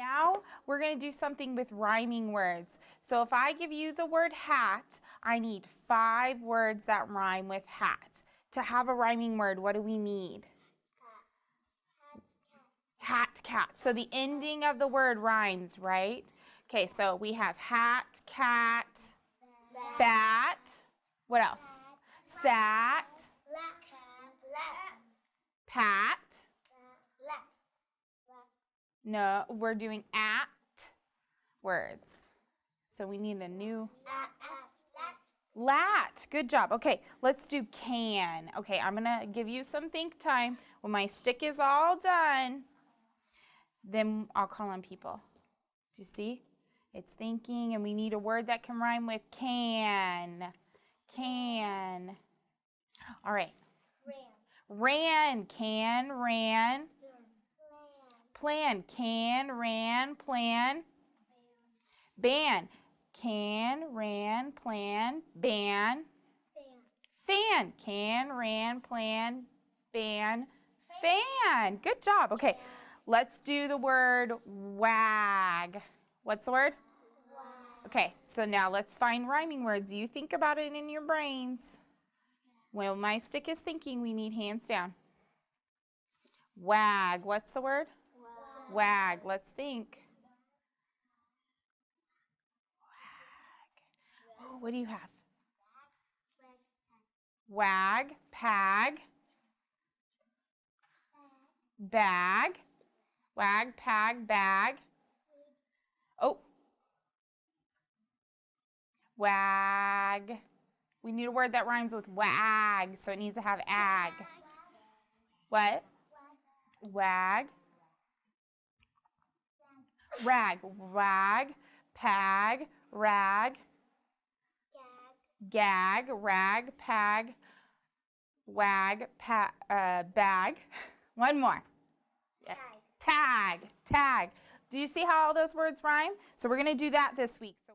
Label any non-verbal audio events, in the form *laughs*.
Now we're going to do something with rhyming words. So if I give you the word hat, I need five words that rhyme with hat. To have a rhyming word, what do we need? Hat, cat. So the ending of the word rhymes, right? Okay, so we have hat, cat, bat. What else? Sat, pat. No, we're doing at words. So we need a new. Lat. Good job. Okay, let's do can. Okay, I'm going to give you some think time. When my stick is all done, then I'll call on people. Do you see? It's thinking, and we need a word that can rhyme with can. Can. All right. Ran. Ran. Can, ran. Plan. Can, ran, plan. Ban. Can, ran, plan, ban. Fan. Can, ran, plan, ban, fan. Good job. Okay, let's do the word wag. What's the word? Okay, so now let's find rhyming words. You think about it in your brains. Well, my stick is thinking, we need hands down. Wag. What's the word? Wag. Let's think. Wag. Oh, what do you have? Wag, pag, bag, wag, pag, bag. Oh. Wag. We need a word that rhymes with wag, so it needs to have ag. What? Wag. Rag. Rag. Pag. Rag. Gag. Rag. Pag. Wag. Pa uh, bag. *laughs* One more. Yes. Tag. Tag. Do you see how all those words rhyme? So we're going to do that this week. So